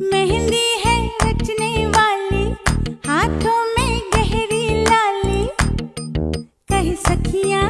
मेहंदी है वाली हाथों में गहरी कह सखिया